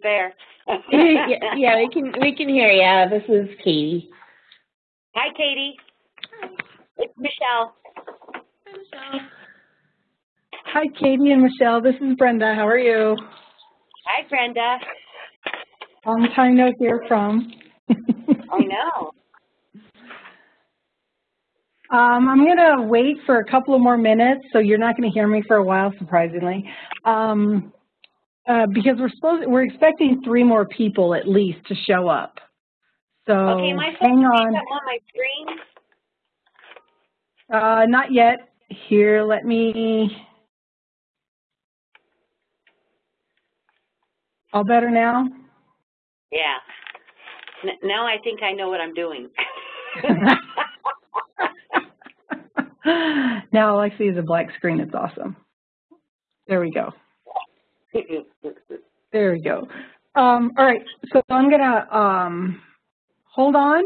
there. yeah, yeah, we can we can hear you. This is Katie. Hi, Katie. It's Michelle. Hi, Katie and Michelle. This is Brenda. How are you? Hi, Brenda. Long time no hear from. I know. Um, I'm going to wait for a couple of more minutes, so you're not going to hear me for a while, surprisingly, um, uh, because we're supposed we're expecting three more people at least to show up. So Okay, am I hang on. on my screen? Uh, not yet. Here, let me. All better now? Yeah. N now I think I know what I'm doing. now all I see is a black screen. It's awesome. There we go. There we go. Um, all right, so I'm gonna um, hold on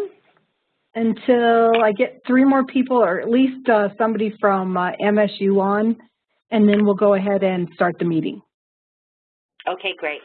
until I get three more people, or at least uh, somebody from uh, MSU on, and then we'll go ahead and start the meeting. okay, great.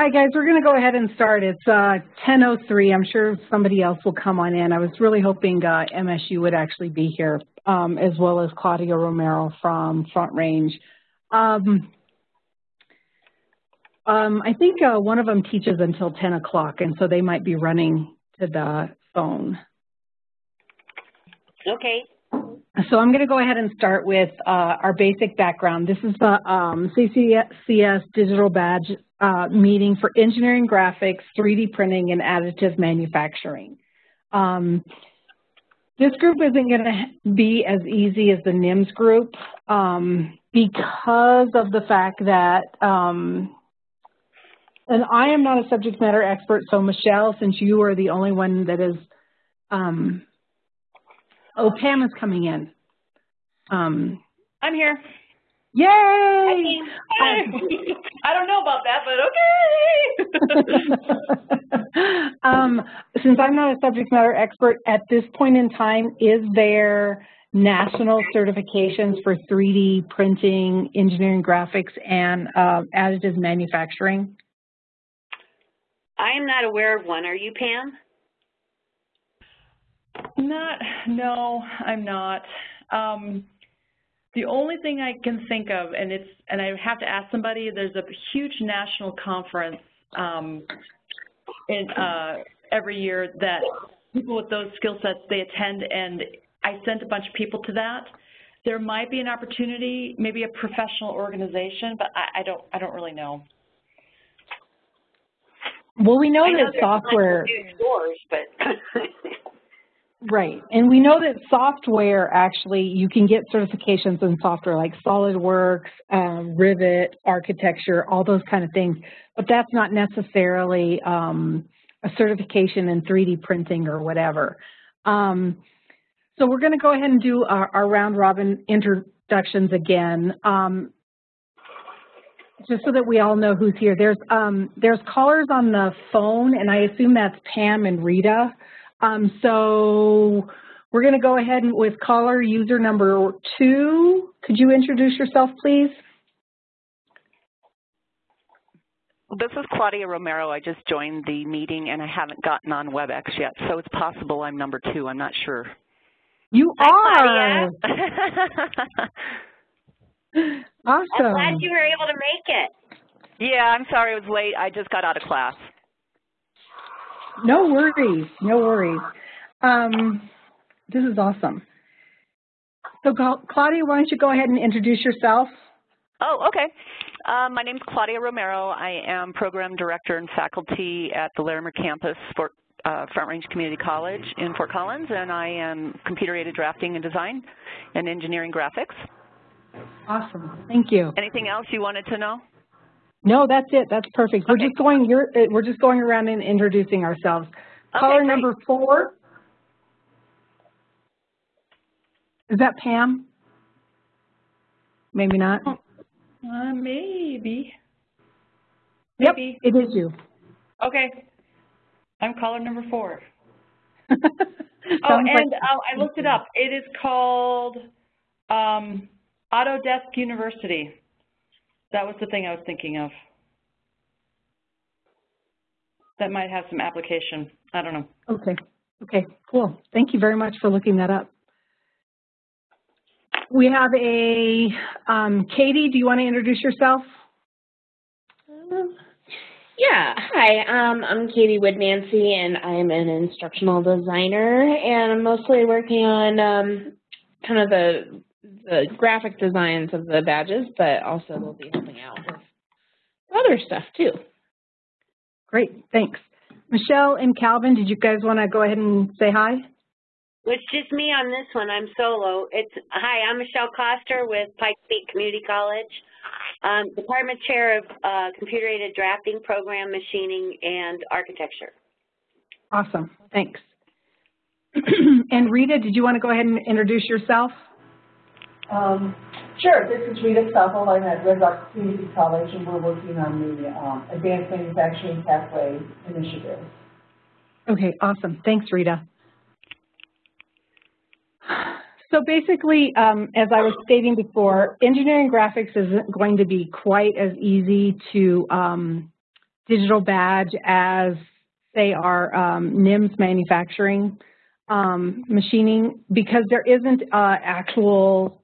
Hi guys, we're going to go ahead and start. It's uh, 10.03. I'm sure somebody else will come on in. I was really hoping uh, MSU would actually be here, um, as well as Claudia Romero from Front Range. Um, um, I think uh, one of them teaches until 10 o'clock, and so they might be running to the phone. Okay. So I'm going to go ahead and start with uh, our basic background. This is the um, CCS Digital Badge uh, meeting for engineering graphics, 3D printing, and additive manufacturing. Um, this group isn't going to be as easy as the NIMS group um, because of the fact that, um, and I am not a subject matter expert, so Michelle, since you are the only one that is, um, oh, Pam is coming in. Um, I'm here. Yay! I don't know about that, but okay. um, since I'm not a subject matter expert, at this point in time, is there national certifications for 3D printing, engineering graphics, and uh, additive manufacturing? I am not aware of one. Are you, Pam? Not, no, I'm not. Um, the only thing I can think of, and it's, and I have to ask somebody, there's a huge national conference um, in, uh, every year that people with those skill sets, they attend, and I sent a bunch of people to that. there might be an opportunity, maybe a professional organization, but I, I don't, I don't really know. Well, we know I know that there's tons of software, stores, but right, and we know that software actually, you can get certifications in software like SolidWorks, um, Revit, architecture, all those kind of things, but that's not necessarily um, a certification in 3D printing or whatever. Um, so we're going to go ahead and do our, our round robin introductions again. Um, just so that we all know who's here. There's um, there's callers on the phone, and I assume that's Pam and Rita. Um, so we're going to go ahead with caller user number two. Could you introduce yourself, please? This is Claudia Romero. I just joined the meeting and I haven't gotten on WebEx yet, so it's possible I'm number two. I'm not sure. You Hi, are. I'm awesome. glad you were able to make it. yeah, I'm sorry it was late. I just got out of class. No worries. No worries. Um, this is awesome. So, Claudia, why don't you go ahead and introduce yourself? Oh, okay. Um, my name is Claudia Romero. I am program director and faculty at the Larimer campus for uh, Front Range Community College in Fort Collins, and I am computer-aided drafting and design and engineering graphics. Awesome. Thank you. Anything else you wanted to know? No, that's it. That's perfect. We're just going. You're, uh, we're just going around and introducing ourselves. Okay, Caller great. number four. Is that Pam? Maybe not. Uh, maybe. Yep, it is you. Okay. I'm caller number four. Sounds Oh, like- and uh, I looked it up. It is called um, Autodesk University. That was the thing I was thinking of. That might have some application. I don't know. Okay. Okay. Cool. Thank you very much for looking that up. We have a um, Katie. Do you want to introduce yourself? Um, Yeah, hi, um, I'm Katie Wood Nancy, and I'm an instructional designer, and I'm mostly working on um, kind of the the graphic designs of the badges, but also we'll be helping out with other stuff too. Great. Thanks. Michelle and Calvin, did you guys want to go ahead and say hi? It's just me on this one. I'm solo. It's hi. I'm Michelle Coster with Pike Peak Community College, um, department chair of uh, computer-aided drafting, program machining, and architecture. Awesome. Thanks. and Rita, did you want to go ahead and introduce yourself? Um, Sure, this is Rita Stoffel. I'm at Red Rock Community College, and we're working on the um, Advanced Manufacturing Pathway Initiative. Okay, awesome. Thanks, Rita. So basically, um, as I was stating before, engineering graphics isn't going to be quite as easy to um, digital badge as, say, our um, NIMS manufacturing um, machining because there isn't uh, actual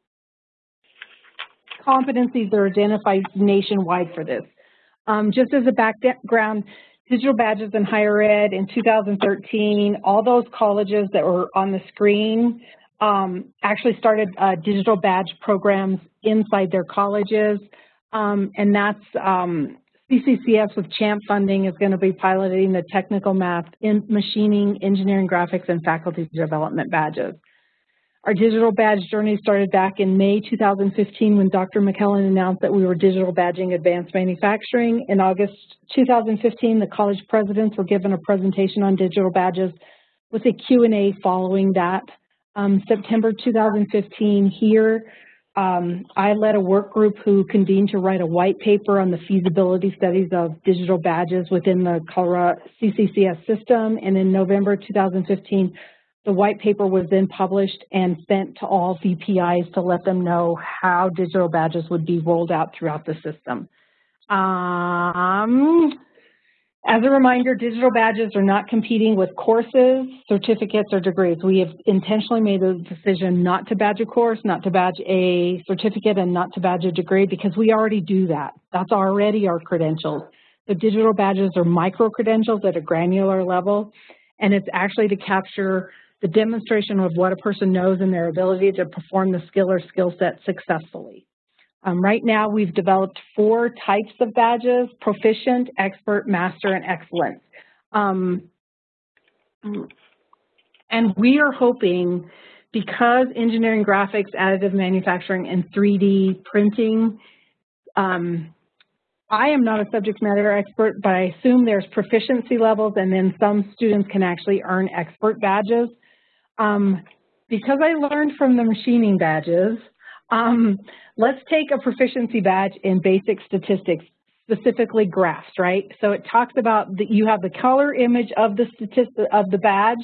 competencies that are identified nationwide for this. Um, just as a background, digital badges in higher ed in 2013, all those colleges that were on the screen um, actually started uh, digital badge programs inside their colleges. Um, and that's um, CCCS with CHAMP funding is going to be piloting the technical math in machining, engineering graphics, and faculty development badges. Our digital badge journey started back in May 2015 when Dr. McCallin announced that we were digital badging advanced manufacturing. In August 2015, the college presidents were given a presentation on digital badges with a Q&A following that. Um, September 2015 here, um, I led a work group who convened to write a white paper on the feasibility studies of digital badges within the Colorado CCCS system. And in November 2015, the white paper was then published and sent to all VPIs to let them know how digital badges would be rolled out throughout the system. Um, as a reminder, digital badges are not competing with courses, certificates, or degrees. We have intentionally made the decision not to badge a course, not to badge a certificate, and not to badge a degree because we already do that. That's already our credentials. The digital badges are micro-credentials at a granular level, and it's actually to capture the demonstration of what a person knows and their ability to perform the skill or skill set successfully. Um, right now, we've developed four types of badges, proficient, expert, master, and excellent. Um, and we are hoping, because engineering graphics, additive manufacturing, and 3D printing, um, I am not a subject matter expert, but I assume there's proficiency levels and then some students can actually earn expert badges. Um, because I learned from the machining badges, um, let's take a proficiency badge in basic statistics, specifically graphs, right? So it talks about that you have the color image of the statistic of the badge.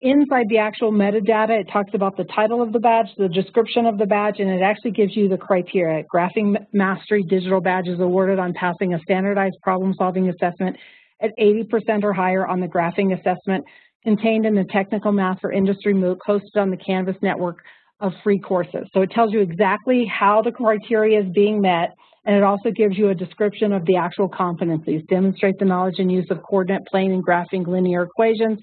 Inside the actual metadata, it talks about the title of the badge, the description of the badge, and it actually gives you the criteria. Graphing Mastery Digital Badge is awarded on passing a standardized problem-solving assessment at 80% or higher on the graphing assessment contained in the Technical Math for Industry MOOC hosted on the Canvas network of free courses. So it tells you exactly how the criteria is being met, and it also gives you a description of the actual competencies. Demonstrate the knowledge and use of coordinate plane and graphing linear equations.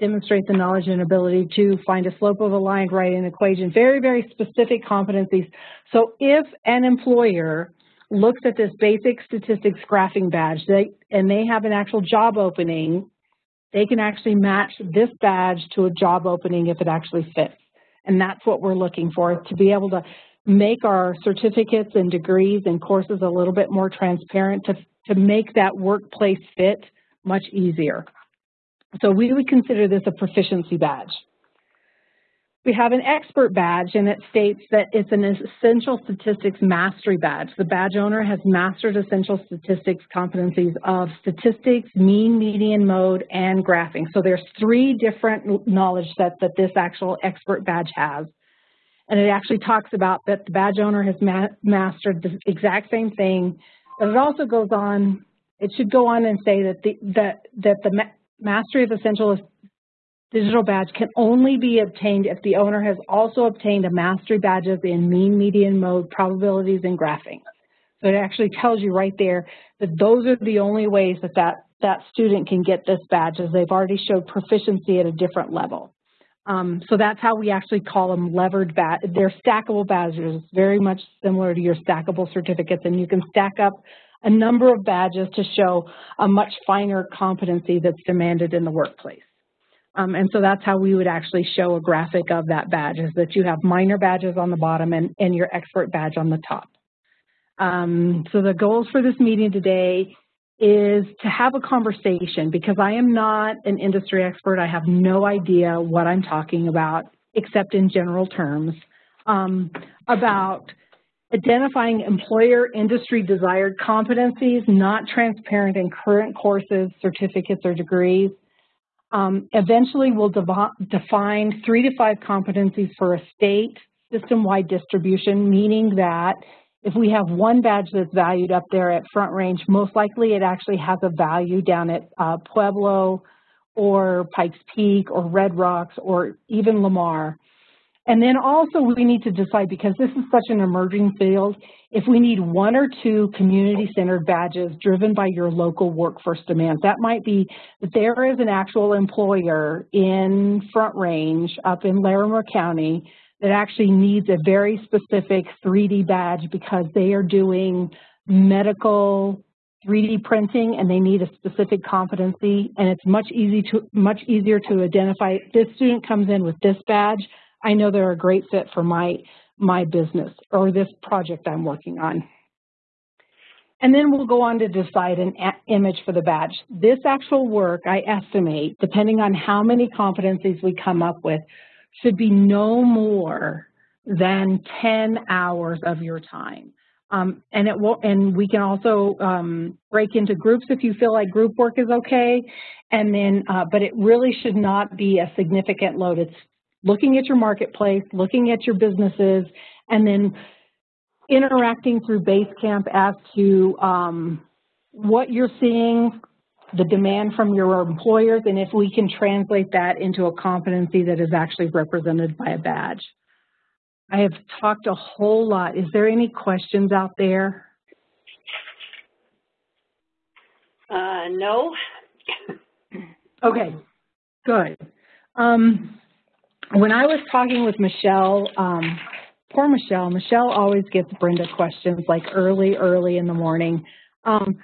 Demonstrate the knowledge and ability to find a slope of a line, write an equation. Very, very specific competencies. So if an employer looks at this basic statistics graphing badge they, and they have an actual job opening, they can actually match this badge to a job opening if it actually fits. And that's what we're looking for, to be able to make our certificates and degrees and courses a little bit more transparent to, to make that workplace fit much easier. So we would consider this a proficiency badge. We have an expert badge, and it states that it's an essential statistics mastery badge. The badge owner has mastered essential statistics competencies of statistics, mean, median, mode, and graphing. So there's three different knowledge sets that this actual expert badge has. And it actually talks about that the badge owner has ma mastered the exact same thing, but it also goes on, it should go on and say that the, that, that the ma mastery of essential digital badge can only be obtained if the owner has also obtained a mastery badges in mean, median, mode, probabilities, and graphing. So it actually tells you right there that those are the only ways that that, that student can get this badge as they've already showed proficiency at a different level. Um, so that's how we actually call them levered badge. They're stackable badges, very much similar to your stackable certificates, and you can stack up a number of badges to show a much finer competency that's demanded in the workplace. Um, and so that's how we would actually show a graphic of that badge, is that you have minor badges on the bottom and, and your expert badge on the top. Um, so the goals for this meeting today is to have a conversation because I am not an industry expert. I have no idea what I'm talking about except in general terms um, about identifying employer industry desired competencies not transparent in current courses, certificates, or degrees, um, eventually, we'll define three to five competencies for a state system-wide distribution, meaning that if we have one badge that's valued up there at Front Range, most likely it actually has a value down at uh, Pueblo or Pikes Peak or Red Rocks or even Lamar. And then also we need to decide, because this is such an emerging field, if we need one or two community-centered badges driven by your local workforce demands. That might be that there is an actual employer in Front Range up in Larimer County that actually needs a very specific 3D badge because they are doing medical 3D printing and they need a specific competency and it's much easy to much easier to identify this student comes in with this badge I know they're a great fit for my, my business or this project I'm working on. And then we'll go on to decide an image for the badge. This actual work, I estimate, depending on how many competencies we come up with, should be no more than 10 hours of your time. Um, and it will, and we can also um, break into groups if you feel like group work is okay. And then, uh, but it really should not be a significant load. It's looking at your marketplace, looking at your businesses, and then interacting through Basecamp as to um, what you're seeing, the demand from your employers, and if we can translate that into a competency that is actually represented by a badge. I have talked a whole lot. Is there any questions out there? Uh, no. okay, good. Um, when I was talking with Michelle, um, poor Michelle, Michelle always gets Brenda questions like early, early in the morning. Um,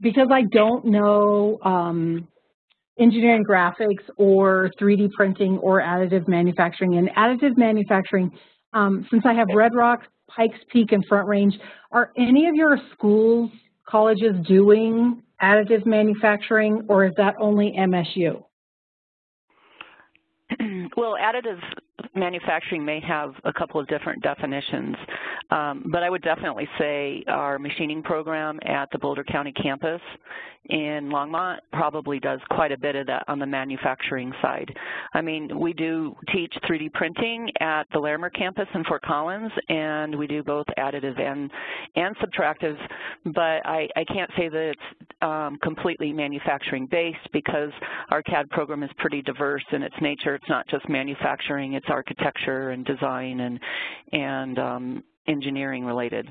because I don't know um, engineering graphics or 3D printing or additive manufacturing. And additive manufacturing, um, since I have Red Rock, Pikes Peak, and Front Range, are any of your schools, colleges doing additive manufacturing or is that only MSU? Well, additive manufacturing may have a couple of different definitions, um, but I would definitely say our machining program at the Boulder County campus in Longmont probably does quite a bit of that on the manufacturing side. I mean, we do teach 3D printing at the Larimer campus in Fort Collins, and we do both additive and, and subtractive, but I, I can't say that it's um, completely manufacturing based because our CAD program is pretty diverse in its nature. It's not just manufacturing, it's architecture and design and, and um, engineering related.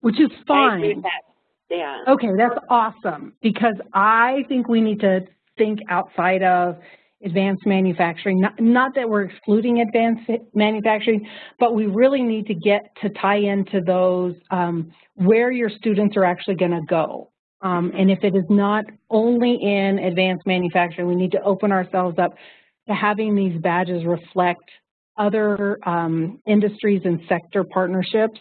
Which is fine. Yeah. Okay, that's awesome because I think we need to think outside of advanced manufacturing. Not, not that we're excluding advanced manufacturing, but we really need to get to tie into those um, where your students are actually going to go. Um, and if it is not only in advanced manufacturing, we need to open ourselves up to having these badges reflect other um, industries and sector partnerships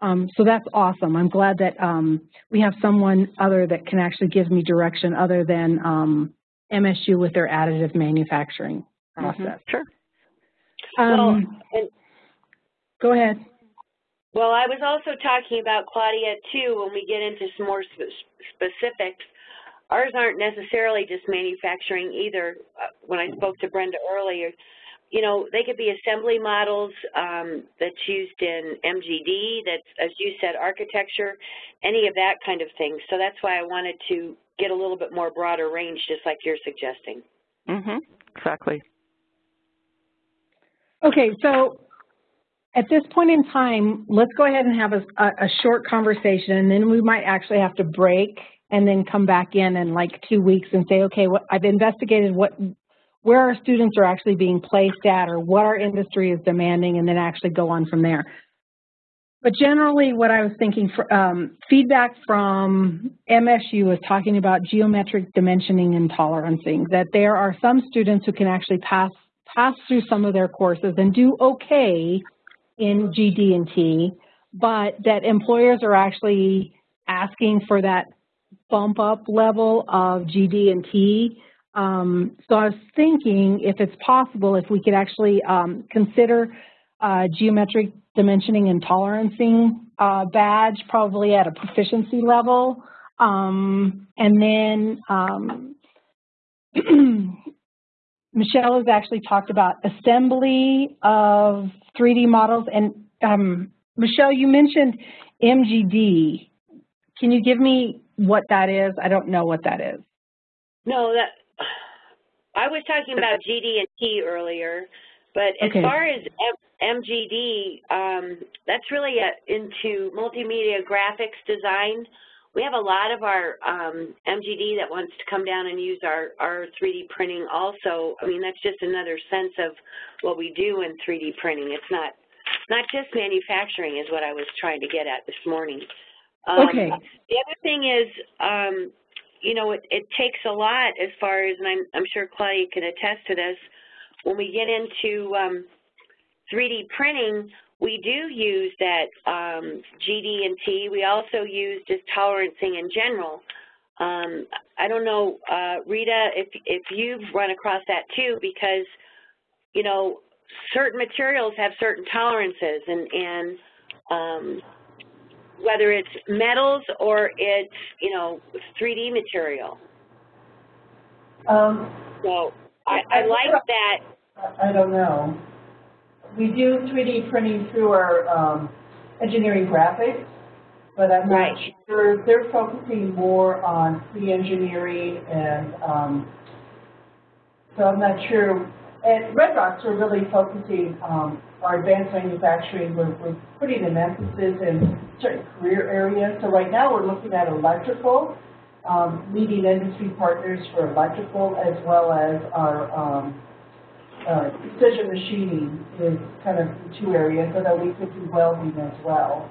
um, so that's awesome. I'm glad that um, we have someone other that can actually give me direction other than um, MSU with their additive manufacturing mm-hmm. process. Mm -hmm. Sure. well, and, go ahead. Well, I was also talking about Claudia too when we get into some more sp specifics. Ours aren't necessarily just manufacturing either. Uh, when I spoke to Brenda earlier, you know, they could be assembly models um, that's used in MGD, that's, as you said, architecture, any of that kind of thing. So that's why I wanted to get a little bit more broader range, just like you're suggesting. Mm-hmm, exactly. Okay, so at this point in time, let's go ahead and have a, a, short conversation, and then we might actually have to break and then come back in in like two weeks and say, okay, what, I've investigated what where our students are actually being placed at or what our industry is demanding and then actually go on from there. But generally what I was thinking, for, um, feedback from MSU was talking about geometric dimensioning and tolerancing, that there are some students who can actually pass, pass through some of their courses and do okay in GD&T, but that employers are actually asking for that bump up level of GD&T um, so I was thinking if it's possible, if we could actually um, consider uh, geometric dimensioning and tolerancing uh, badge probably at a proficiency level. Um, and then um, Michelle has actually talked about assembly of 3D models. And um, Michelle, you mentioned MGD. Can you give me what that is? I don't know what that is. No, that I was talking about GD and T earlier, but as okay. far as M MGD, um, that's really a, into multimedia graphics design. We have a lot of our um, MGD that wants to come down and use our, our 3D printing also. I mean, that's just another sense of what we do in 3D printing. It's not not just manufacturing is what I was trying to get at this morning. Um, okay. The other thing is um, you know, it, it takes a lot as far as, and I'm, I'm sure Claudia can attest to this, when we get into um, 3D printing, we do use that um, GD and T. We also use just tolerancing in general. Um, I don't know, uh, Rita, if, if you've run across that too, because, you know, certain materials have certain tolerances and, and um, whether it's metals or it's, you know, 3D material. Um, so I, I like that. I don't know. We do 3D printing through our um, engineering graphics, but I'm right. not sure. They're focusing more on pre-engineering and um, so I'm not sure. At Red Rocks, we're really focusing um, our advanced manufacturing, we're, we're putting an emphasis in certain career areas. So right now we're looking at electrical, um, leading industry partners for electrical as well as our um, uh, precision machining is kind of the two areas, and then we could do welding as well.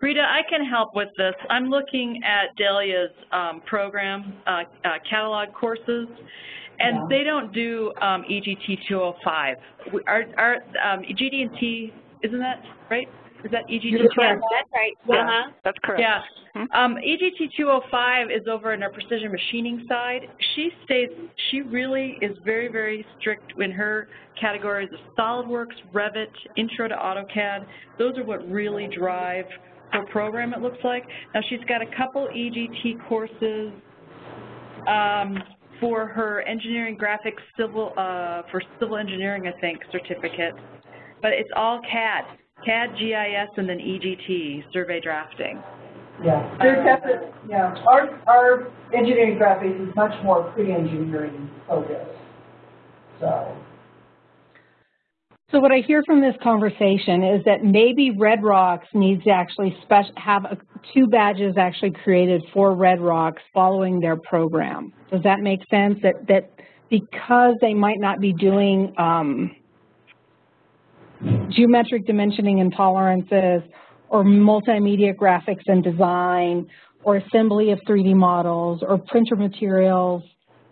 Rita, I can help with this. I'm looking at Delia's um, program, uh, uh, catalog courses, and Yeah. they don't do um, EGT 205. We- Our, our um, GD&T, isn't that right? Is that EGT You're 205? correct. That's right. Yeah. Uh-huh. That's correct. Yeah. Hmm? Um, EGT 205 is over in our precision machining side. She states she really is very, very strict in her categories of SolidWorks, Revit, Intro to AutoCAD. Those are what really drive her program, it looks like. Now, she's got a couple EGT courses um, for her engineering graphics civil, uh, for civil engineering, I think, certificate. But it's all CAD, CAD, GIS, and then EGT, survey drafting. Yeah, they're separate, yeah. Our, our engineering graphics is much more pre-engineering focused, so. So what I hear from this conversation is that maybe Red Rocks needs to actually have a, two badges actually created for Red Rocks following their program. Does that make sense? That that because they might not be doing um, geometric dimensioning and tolerances, or multimedia graphics and design, or assembly of 3D models, or printer materials,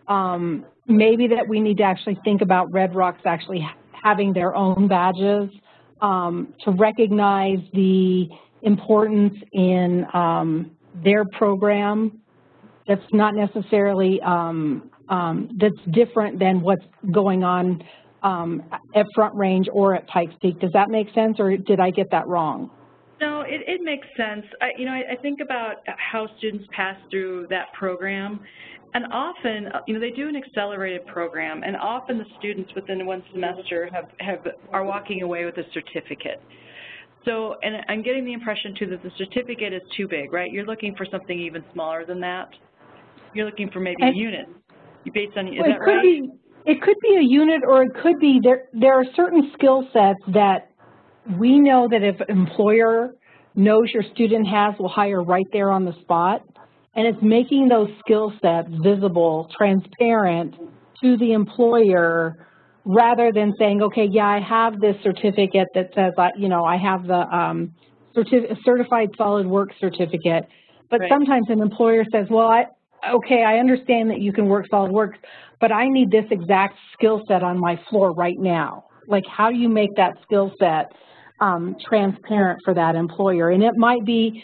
um, maybe that we need to actually think about Red Rocks actually having their own badges um, to recognize the importance in um, their program that's not necessarily, um, um, that's different than what's going on um, at Front Range or at Pikes Peak. Does that make sense or did I get that wrong? No, it, it makes sense. I, you know, I, I think about how students pass through that program, and often, uh, you know, they do an accelerated program, and often the students within one semester have, have are walking away with a certificate. So, and I'm getting the impression too that the certificate is too big, right? You're looking for something even smaller than that. You're looking for maybe a unit, based on, is Well, that it could right? be it could be a unit or it could be there there are certain skill sets that we know that if an employer knows your student has will hire right there on the spot and it's making those skill sets visible transparent to the employer rather than saying okay yeah i have this certificate that says I, you know i have the um, certif- certified solid work certificate but Right. sometimes an employer says well i okay i understand that you can work SolidWorks but I need this exact skill set on my floor right now. Like, how do you make that skill set um, transparent for that employer? And it might be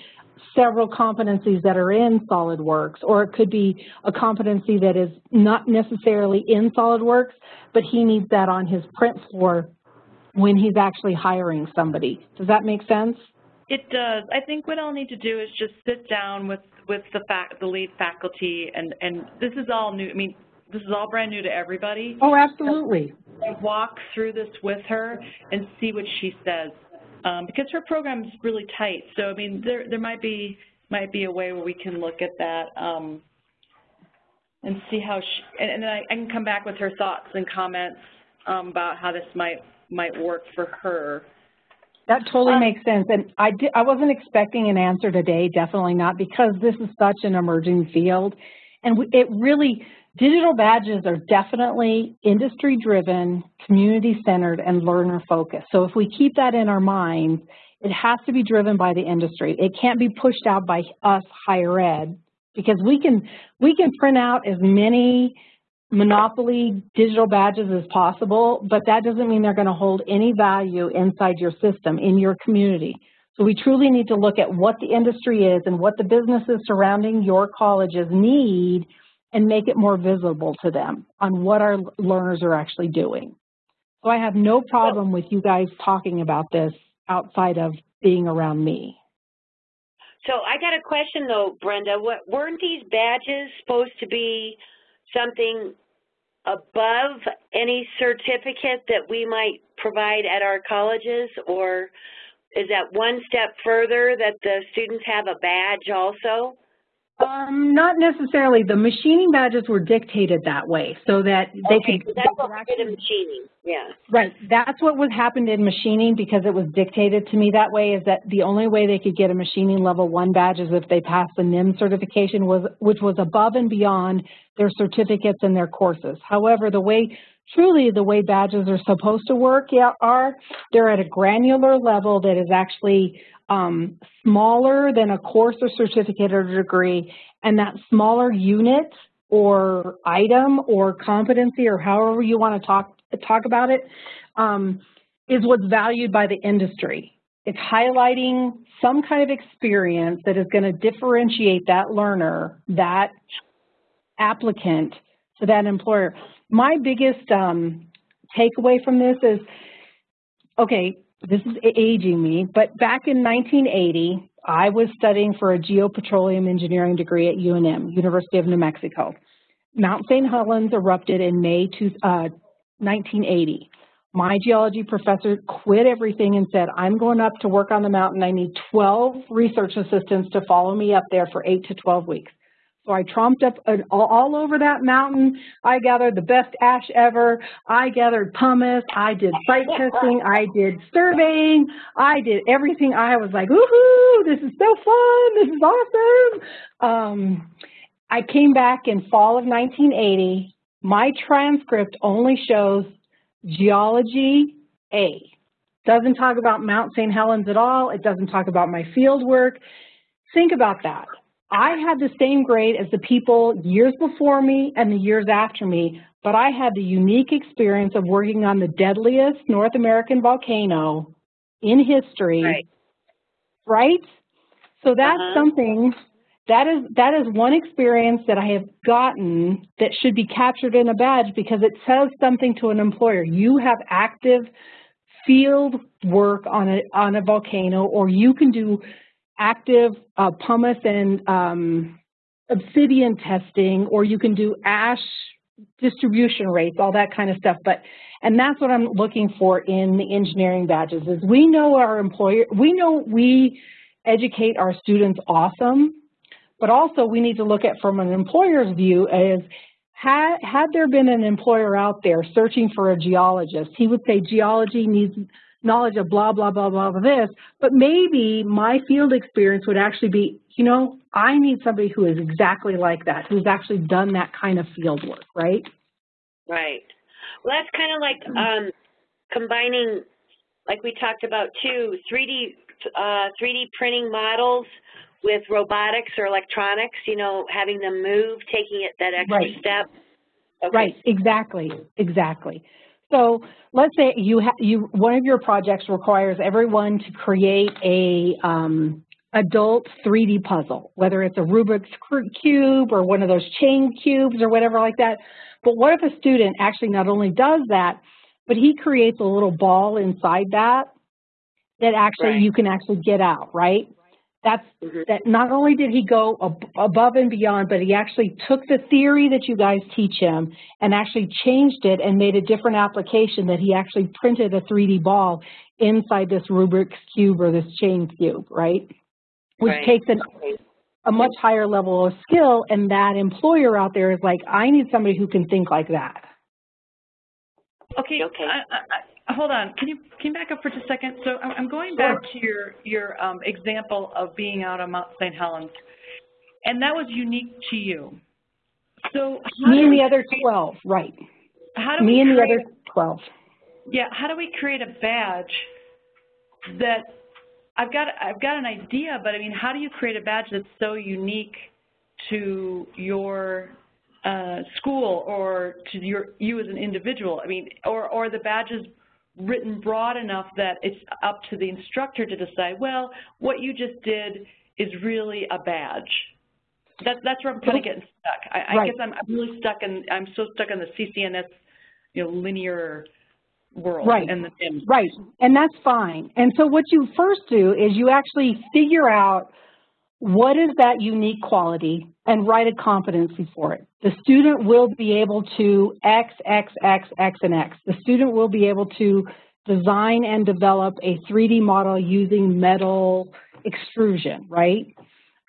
several competencies that are in SolidWorks, or it could be a competency that is not necessarily in SolidWorks, but he needs that on his print floor when he's actually hiring somebody. Does that make sense? It does. I think what I'll need to do is just sit down with, with the fac the lead faculty, and, and this is all new. I mean, this is all brand new to everybody. Oh, absolutely. And walk through this with her and see what she says, because her program is really tight. So I mean, there there might be might be a way where we can look at that um, and see how she. And, and then I, I can come back with her thoughts and comments um, about how this might might work for her. That totally Um, makes sense. And I, di- I wasn't expecting an answer today, definitely not, because this is such an emerging field. And we- it really, digital badges are definitely industry-driven, community-centered, and learner-focused. So if we keep that in our minds, it has to be driven by the industry. It can't be pushed out by us, higher ed, because we can, we can print out as many monopoly digital badges as possible, but that doesn't mean they're going to hold any value inside your system, in your community. So we truly need to look at what the industry is and what the businesses surrounding your colleges need and make it more visible to them on what our learners are actually doing. So I have no problem with you guys talking about this outside of being around me. So I got a question though, Brenda. What, weren't these badges supposed to be something above any certificate that we might provide at our colleges? Or is that one step further that the students have a badge also? Um, not necessarily. The machining badges were dictated that way so that they Okay, could. they that's what we did in machining, yeah. Right. That's what was happened in machining because it was dictated to me that way is that the only way they could get a machining level one badge is if they passed the NIM certification was which was above and beyond their certificates and their courses. However, the way truly the way badges are supposed to work yeah, are. They're at a granular level that is actually um, smaller than a course or certificate or degree, and that smaller unit or item or competency or however you want to talk talk about it um, is what's valued by the industry. It's highlighting some kind of experience that is going to differentiate that learner, that applicant to that employer. My biggest um, takeaway from this is, okay, this is aging me, but back in 1980, I was studying for a geopetroleum engineering degree at UNM, University of New Mexico. Mount St. Helens erupted in May uh, 1980. My geology professor quit everything and said, I'm going up to work on the mountain. I need 12 research assistants to follow me up there for 8 to 12 weeks. So I tromped up all over that mountain. I gathered the best ash ever. I gathered pumice. I did site testing. I did surveying. I did everything. I was like, woohoo, this is so fun. This is awesome. Um, I came back in fall of 1980. My transcript only shows geology A. Doesn't talk about Mount St. Helens at all. It doesn't talk about my field work. Think about that. I had the same grade as the people years before me and the years after me, but I had the unique experience of working on the deadliest North American volcano in history, right? right? So that's uh -huh. something that is that is one experience that I have gotten that should be captured in a badge because it says something to an employer. You have active field work on a on a volcano, or you can do active uh, pumice and um, obsidian testing, or you can do ash distribution rates, all that kind of stuff. But and that's what I'm looking for in the engineering badges is we know our employer, we know we educate our students awesome but also we need to look at from an employer's view is had, had there been an employer out there searching for a geologist, he would say geology needs knowledge of blah, blah, blah, blah, blah, this, but maybe my field experience would actually be, you know, I need somebody who is exactly like that, who's actually done that kind of field work, right? Right. Well, that's kind of like um, combining, like we talked about too, 3D, uh, 3D printing models with robotics or electronics, you know, having them move, taking it that extra right. step. Okay. Right, exactly, exactly. So let's say you have you one of your projects requires everyone to create a um, adult 3D puzzle, whether it's a Rubik's cube or one of those chain cubes or whatever like that. But what if a student actually not only does that, but he creates a little ball inside that that actually right. you can actually get out, right? That's mm-hmm. that not only did he go ab above and beyond, but he actually took the theory that you guys teach him and actually changed it and made a different application that he actually printed a 3D ball inside this Rubik's Cube or this chain cube, right? Which right. takes an, a much higher level of skill and that employer out there is like, I need somebody who can think like that. Okay, okay. I, I, hold on. Can you can you back up for just a second? So I'm going back to your your um, example of being out on Mount St. Helens, and that was unique to you. So me and the other twelve, right? How do me and the other twelve? Yeah. How do we create a badge that I've got I've got an idea, but I mean, how do you create a badge that's so unique to your uh, school or to your you as an individual? I mean, or or the badges written broad enough that it's up to the instructor to decide, well, what you just did is really a badge. That, that's where I'm kind of getting stuck. I, I guess I'm, I'm, really stuck in, I'm so stuck in the CCNS, you know, linear world. Right, and the, and right, and that's fine. And so what you first do is you actually figure out what is that unique quality and write a competency for it. The student will be able to X, X, X, X, and X. The student will be able to design and develop a 3D model using metal extrusion, right?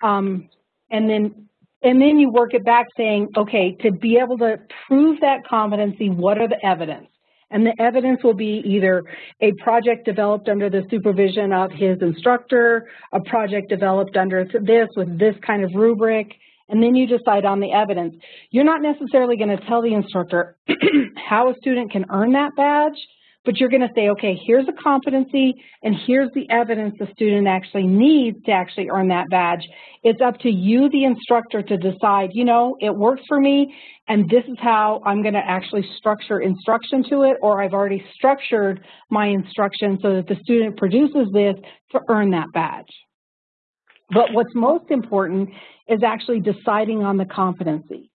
Um, and then and then you work it back saying, okay, to be able to prove that competency, what are the evidence? And the evidence will be either a project developed under the supervision of his instructor, a project developed under this with this kind of rubric, and then you decide on the evidence. You're not necessarily going to tell the instructor how a student can earn that badge, but you're going to say, okay, here's a competency and here's the evidence the student actually needs to actually earn that badge. It's up to you, the instructor, to decide, you know, it works for me and this is how I'm going to actually structure instruction to it or I've already structured my instruction so that the student produces this to earn that badge. But what's most important is actually deciding on the competency.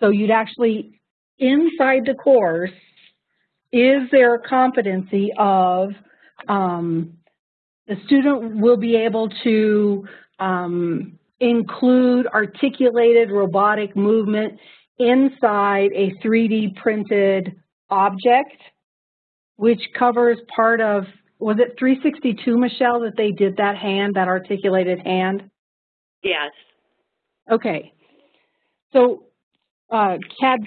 So you'd actually, inside the course, is there a competency of um, the student will be able to um, include articulated robotic movement inside a 3D printed object, which covers part of, was it 362, Michelle, that they did that hand, that articulated hand? Yes. Okay. So uh, CAD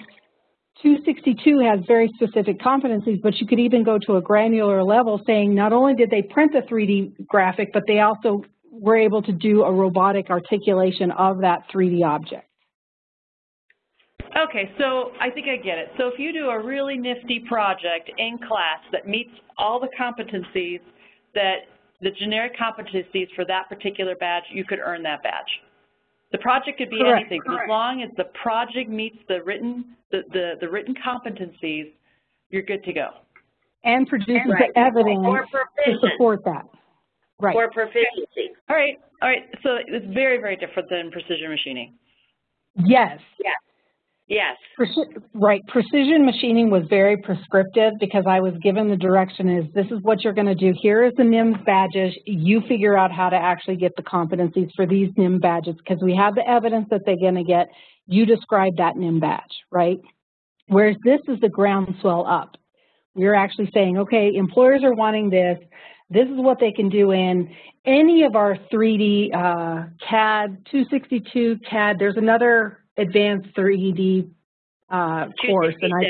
262 has very specific competencies, but you could even go to a granular level saying not only did they print the 3D graphic, but they also were able to do a robotic articulation of that 3D object. Okay, so I think I get it. So if you do a really nifty project in class that meets all the competencies that the generic competencies for that particular badge, you could earn that badge. The project could be Correct, anything, but as long as the project meets the written the, the, the written competencies, you're good to go. And produces Right. the evidence Or to support that. Right. Or proficiency. All right, all right. So it's very, very different than precision machining. Yes. Yes. Preci- Right, precision machining was very prescriptive because I was given the direction is this is what you're going to do. Here is the NIMS badges. You figure out how to actually get the competencies for these NIM badges because we have the evidence that they're going to get. You describe that NIM badge, right? Whereas this is the groundswell up. We're actually saying, okay, employers are wanting this. This is what they can do in any of our 3D uh, CAD, 262 CAD. There's another advanced 3D uh, course, and I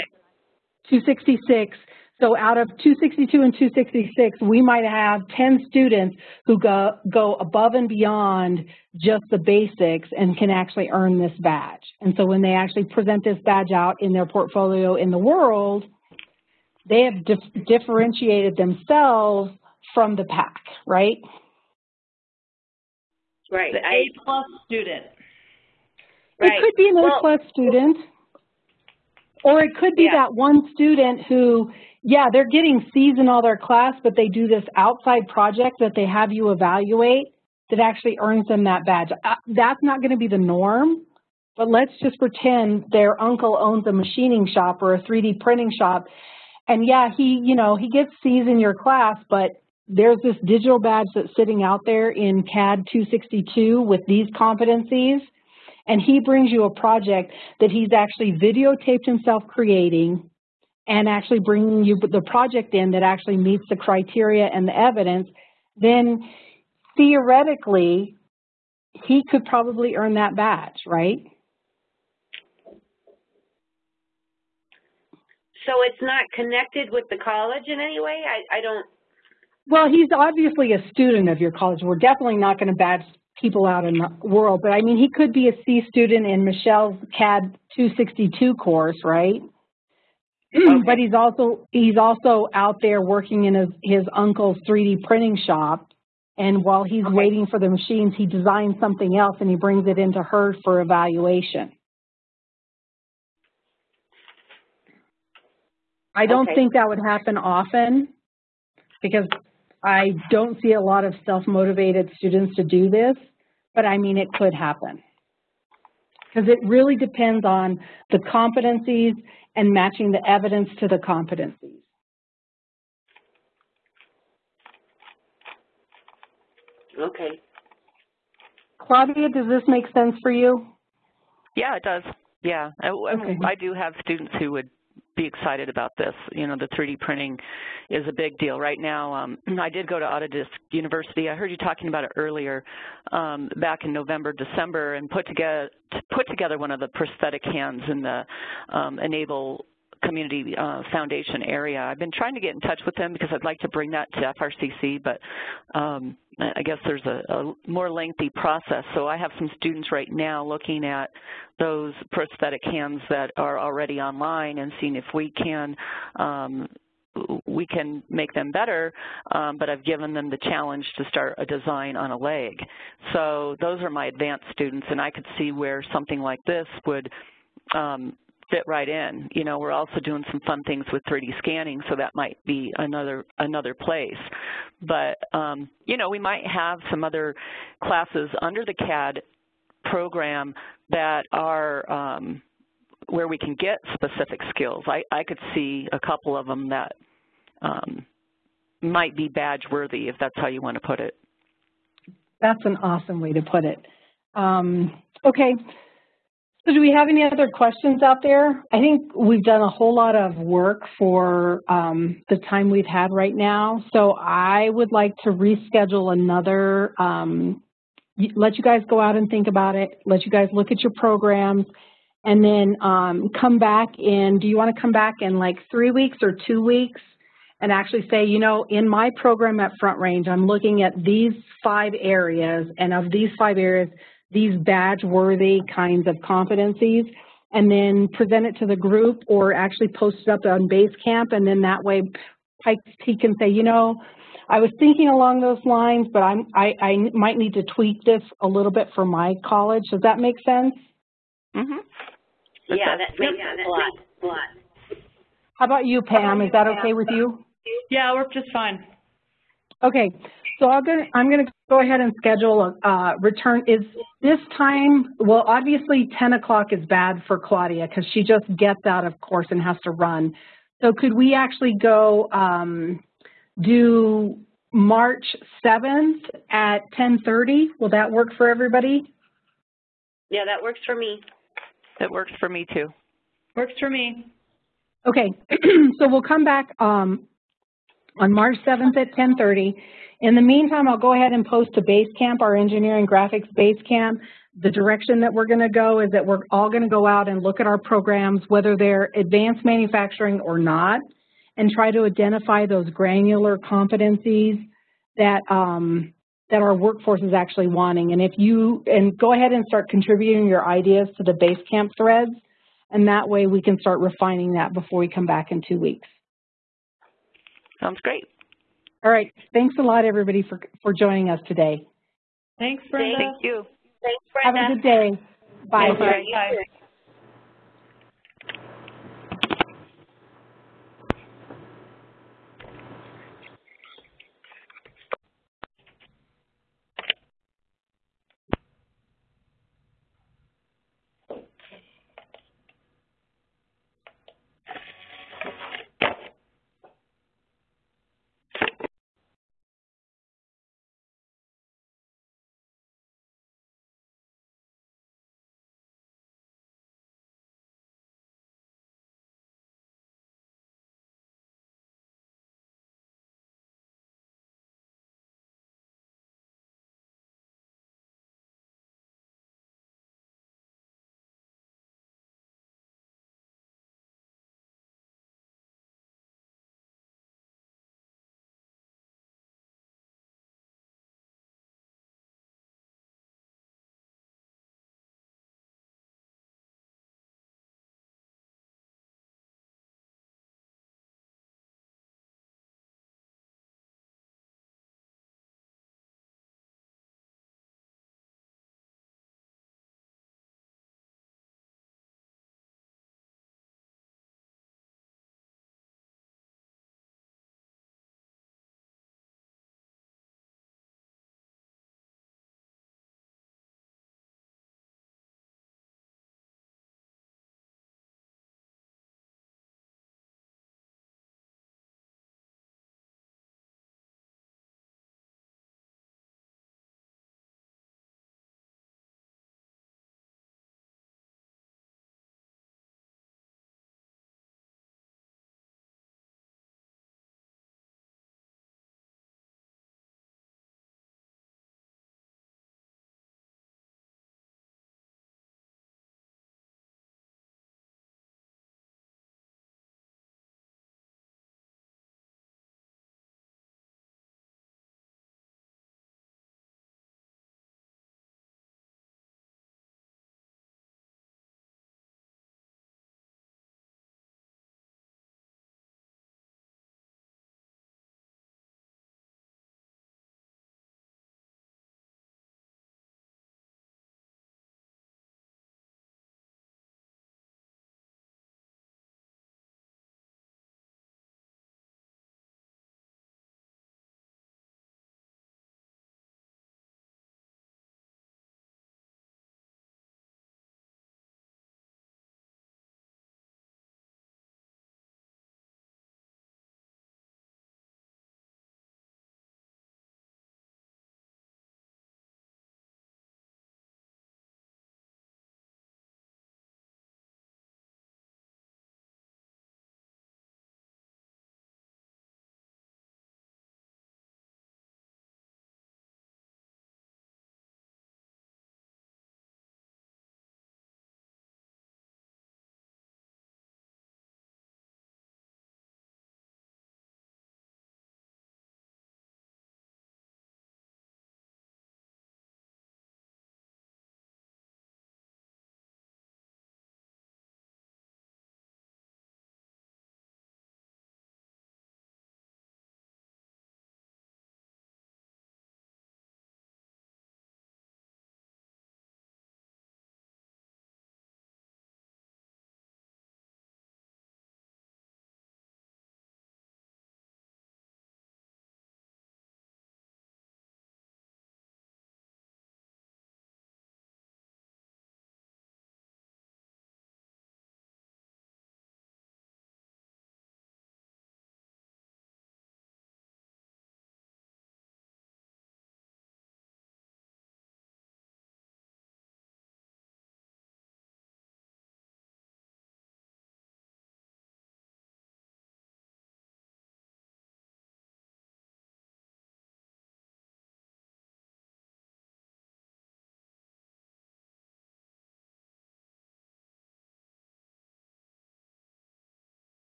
266. So out of 262 and 266, we might have 10 students who go go above and beyond just the basics and can actually earn this badge. And so when they actually present this badge out in their portfolio in the world, they have dif differentiated themselves from the pack, right? Right. The I, A plus student. Right. It could be an Well- A-plus student, or it could be Yeah. that one student who, yeah, they're getting C's in all their class, but they do this outside project that they have you evaluate that actually earns them that badge. Uh, That's not going to be the norm, but let's just pretend their uncle owns a machining shop or a 3D printing shop, and yeah, he, you know, he gets C's in your class, but there's this digital badge that's sitting out there in CAD 262 with these competencies, and he brings you a project that he's actually videotaped himself creating and actually bringing you the project in that actually meets the criteria and the evidence, then theoretically, he could probably earn that badge, right? So it's not connected with the college in any way? I, I don't, Well, he's obviously a student of your college. We're definitely not going to badge people out in the world, but I mean, he could be a C student in Michelle's CAD 262 course, right? but he's also he's also out there working in his, his uncle's 3D printing shop, and while he's Okay. waiting for the machines, he designs something else and he brings it into her for evaluation. I don't Okay. think that would happen often because I don't see a lot of self-motivated students to do this, but I mean, it could happen. Because it really depends on the competencies and matching the evidence to the competencies. okay. Claudia, does this make sense for you? Yeah, it does. Yeah, I, I- Okay. I do have students who would be excited about this. You know, the 3D printing is a big deal. Right now, um, I did go to Autodesk University. I heard you talking about it earlier, um, back in November, December, and put together put together one of the prosthetic hands in the um, e-NABLE community uh, foundation area. I've been trying to get in touch with them because I'd like to bring that to FRCC, but um, I guess there's a, a, more lengthy process. So I have some students right now looking at those prosthetic hands that are already online and seeing if we can um, we can make them better, um, but I've given them the challenge to start a design on a leg. So those are my advanced students, and I could see where something like this would um, fit right in. You know, we're also doing some fun things with 3D scanning, so that might be another another place. But um, you know, we might have some other classes under the CAD program that are um, where we can get specific skills. I, I could see a couple of them that um, might be badge worthy, if that's how you want to put it. That's an awesome way to put it. Um, okay, so do we have any other questions out there? I think we've done a whole lot of work for um, the time we've had right now. So I would like to reschedule another, um, let you guys go out and think about it, let you guys look at your programs, and then um, come back in, do you want to come back in like three weeks or two weeks and actually say, you know, in my program at Front Range, I'm looking at these five areas, and of these five areas, these badge-worthy kinds of competencies, and then present it to the group or actually post it up on Basecamp, and then that way Pikes Peak can say, you know, I was thinking along those lines, but I'm, I, I might need to tweak this a little bit for my college. Does that make sense? Mm-hmm. Yeah, that makes a lot. A lot. How about you, Pam? Is that okay with you? Yeah, we're just fine. Okay, so I'm going to, I'm going to go ahead and schedule a uh, return. Is this time, well, obviously 10 o'clock is bad for Claudia because she just gets out of course and has to run. So could we actually go um, do March 7th at 10.30? Will that work for everybody? Yeah, that works for me. That works for me too. Works for me. Okay, so we'll come back um, on March 7th at 10.30. In the meantime, I'll go ahead and post to Basecamp, our engineering graphics Basecamp. The direction that we're going to go is that we're all going to go out and look at our programs, whether they're advanced manufacturing or not, and try to identify those granular competencies that um, that our workforce is actually wanting. And if you, and go ahead and start contributing your ideas to the Basecamp threads, and that way we can start refining that before we come back in two weeks. Sounds great. All right. Thanks a lot, everybody, for, for joining us today. Thanks, Brenda. Thank you. Thanks, Brenda. Have a good day. Bye. Bye. Bye.